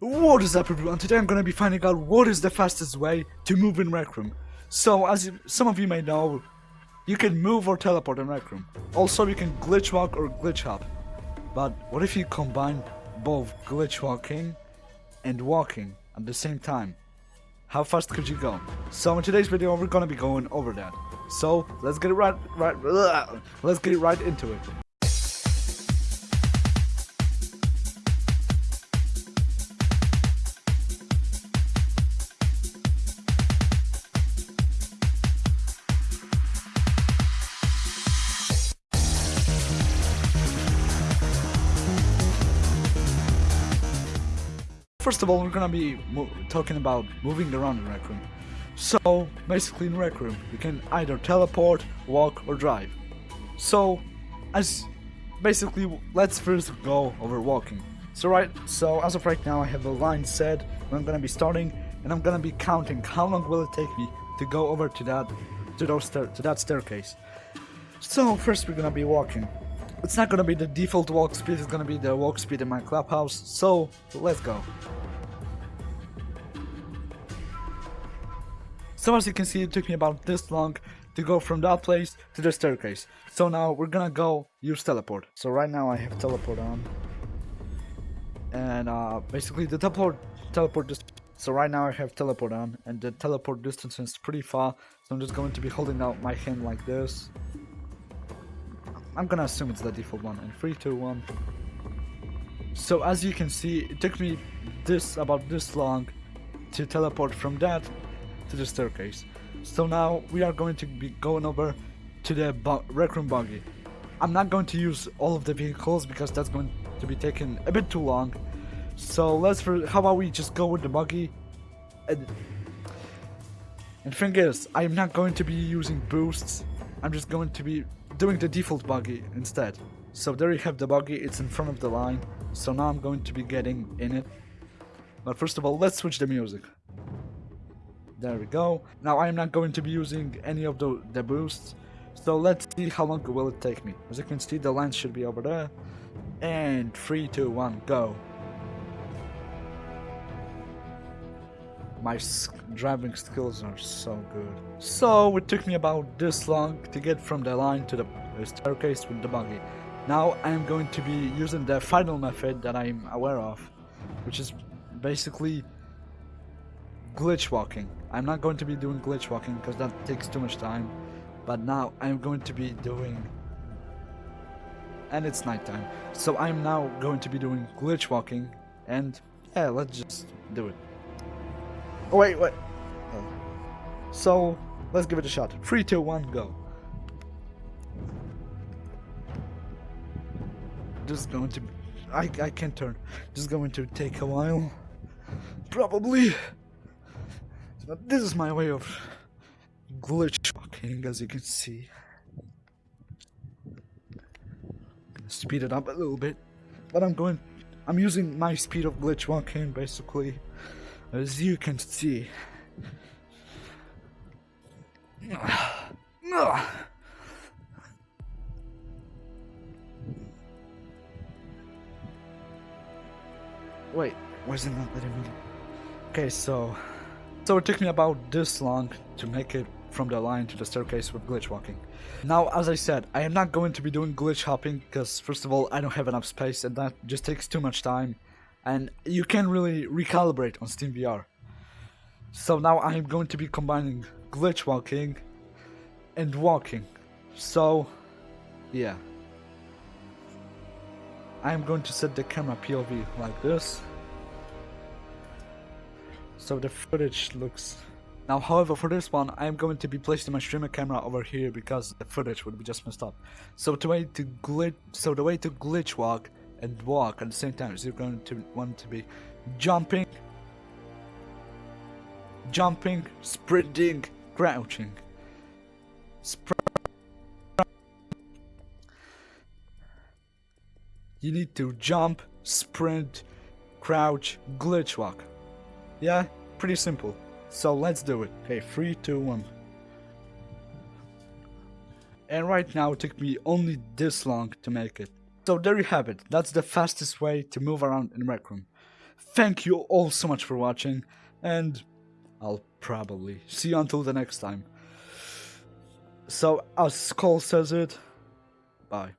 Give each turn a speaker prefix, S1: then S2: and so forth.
S1: What is up everyone, today I'm gonna be finding out what is the fastest way to move in Rec Room. So, as you, some of you may know, you can move or teleport in Rec Room. Also, you can glitch walk or glitch hop. But what if you combine both glitch walking and walking at the same time? How fast could you go? So in today's video, we're gonna be going over that. So let's get it right, right, let's get right into it. First of all, we're gonna be talking about moving around in Rec Room. So, basically in Rec Room, you can either teleport, walk, or drive. So, as basically, let's first go over walking. So right, so as of right now, I have a line set I'm gonna be starting, and I'm gonna be counting how long will it take me to go over to that, to those to that staircase. So first we're gonna be walking. It's not gonna be the default walk speed, it's gonna be the walk speed in my clubhouse, so let's go. So as you can see, it took me about this long to go from that place to the staircase. So now we're gonna go use teleport. So right now I have teleport on. And uh, basically the teleport, teleport just so right now I have teleport on and the teleport distance is pretty far. So I'm just going to be holding out my hand like this. I'm gonna assume it's the default one. And 3, 2, 1. So as you can see, it took me this about this long to teleport from that to the staircase. So now we are going to be going over to the rec room buggy. I'm not going to use all of the vehicles because that's going to be taking a bit too long. So let's how about we just go with the buggy and and thing is, I'm not going to be using boosts. I'm just going to be doing the default buggy instead. So there you have the buggy, it's in front of the line. So now I'm going to be getting in it. But first of all, let's switch the music. There we go. Now I'm not going to be using any of the, the boosts. So let's see how long will it take me. As you can see, the line should be over there. And 3, 2, 1, go. My driving skills are so good. So it took me about this long to get from the line to the staircase with the buggy. Now I'm going to be using the final method that I'm aware of, which is basically glitch walking. I'm not going to be doing glitch walking because that takes too much time, but now I'm going to be doing and it's nighttime. So I'm now going to be doing glitch walking and yeah, let's just do it. Oh, wait, wait. So, let's give it a shot. Three, two, one, go. Is going to... I, I can't turn. This is going to take a while. Probably. But this is my way of glitch walking, as you can see. Speed it up a little bit. But I'm going... I'm using my speed of glitch walking, basically. As you can see. Wait, it not letting me? Okay, so... So it took me about this long to make it from the line to the staircase with glitch walking. Now, as I said, I am not going to be doing glitch hopping because first of all, I don't have enough space and that just takes too much time and you can really recalibrate on SteamVR. So now I'm going to be combining glitch walking and walking. So, yeah. I'm going to set the camera POV like this. So the footage looks... Now, however, for this one, I'm going to be placing my streamer camera over here because the footage would be just messed up. So the way to glitch, so the way to glitch walk and walk at the same time. is you're going to want to be jumping, jumping, sprinting, crouching. Spr you need to jump, sprint, crouch, glitch walk. Yeah, pretty simple. So let's do it. Okay, 3, 2, 1. And right now it took me only this long to make it. So there you have it, that's the fastest way to move around in Rec Room. thank you all so much for watching, and I'll probably see you until the next time. So, as Cole says it, bye.